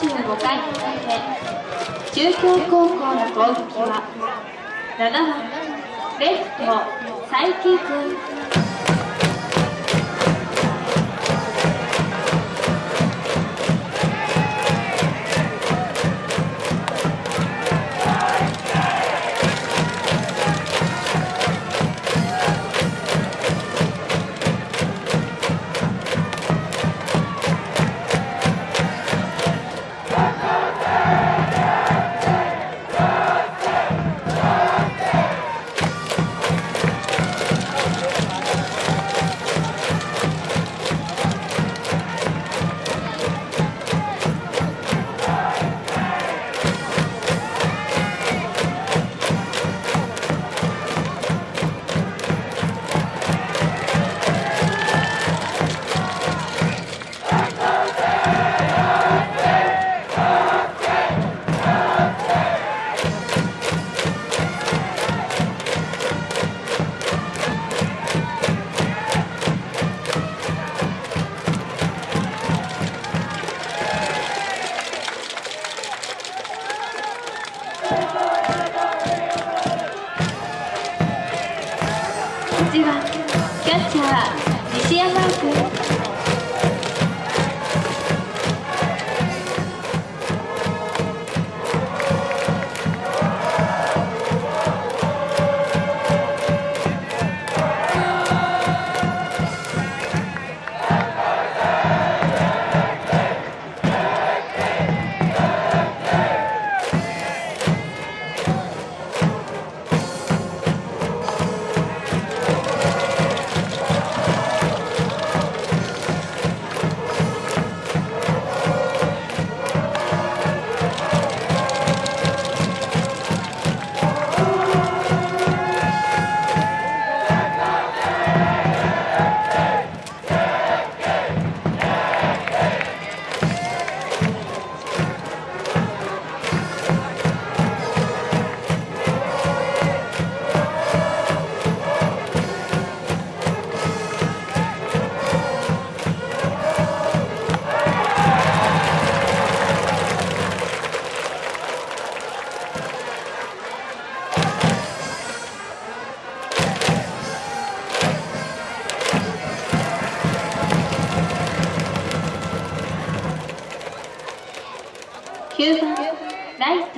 35回。中京高校の攻撃は7番レフト佐伯君。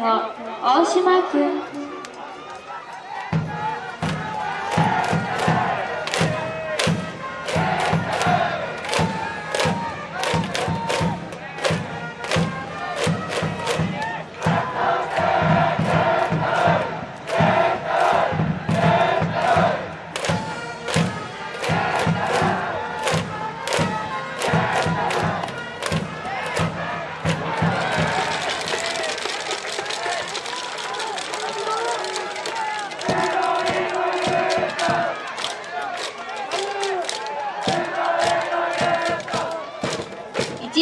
ライト大島君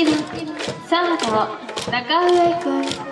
1番サード中上君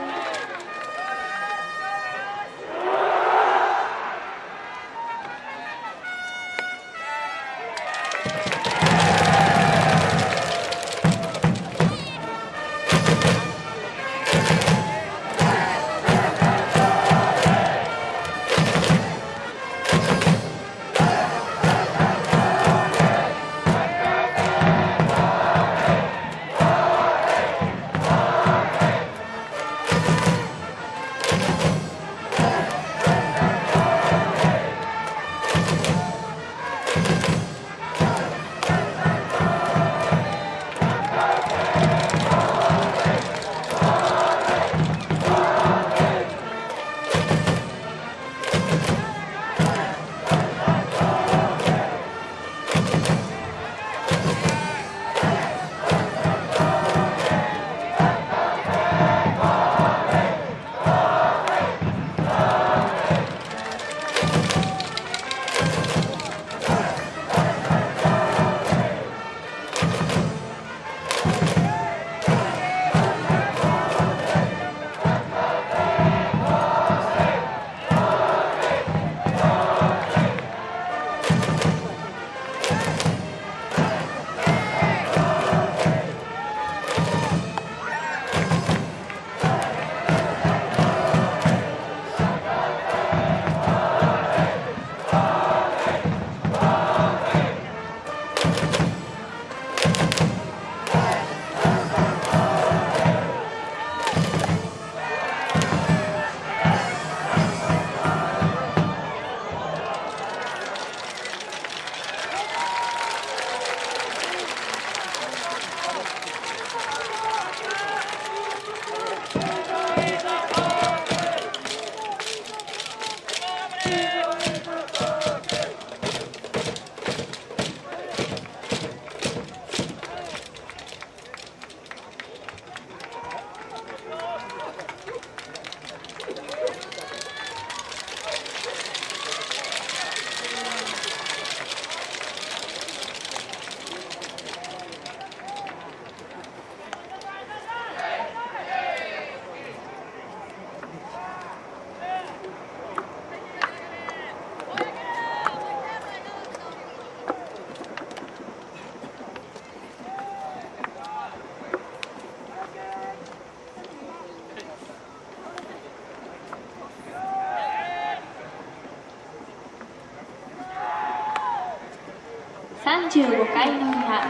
35回の裏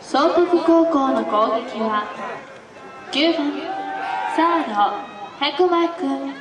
総督高校の攻撃は9番。サード白馬君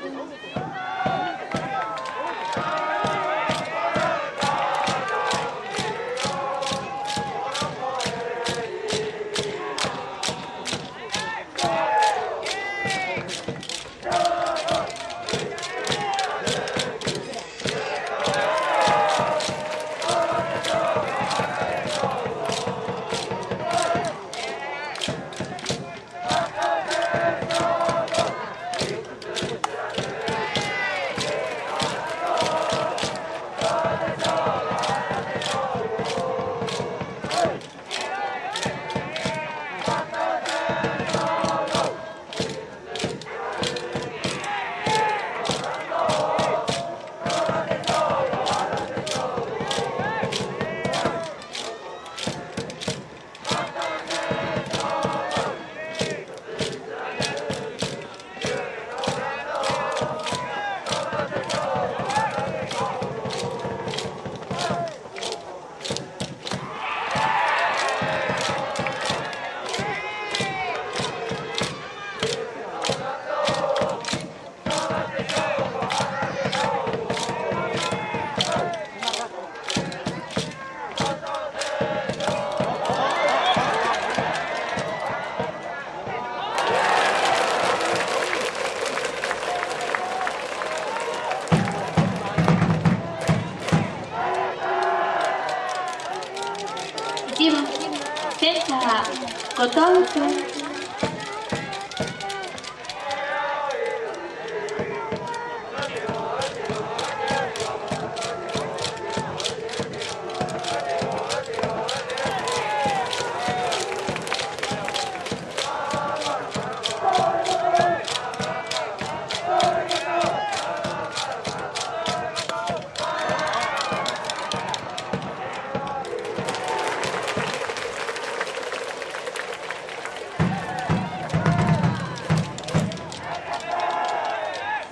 каталка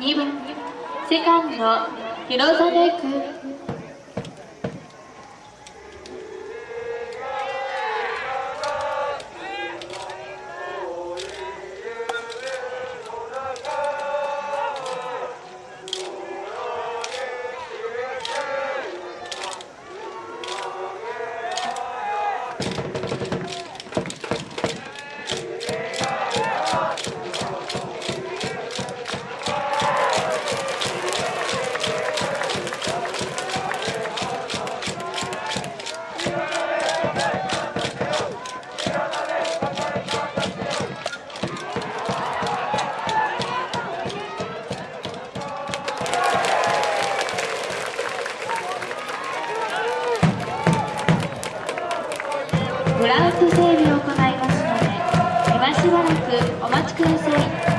2番セカンド広沢君グラウンド整備を行いますので今しばらくお待ちください。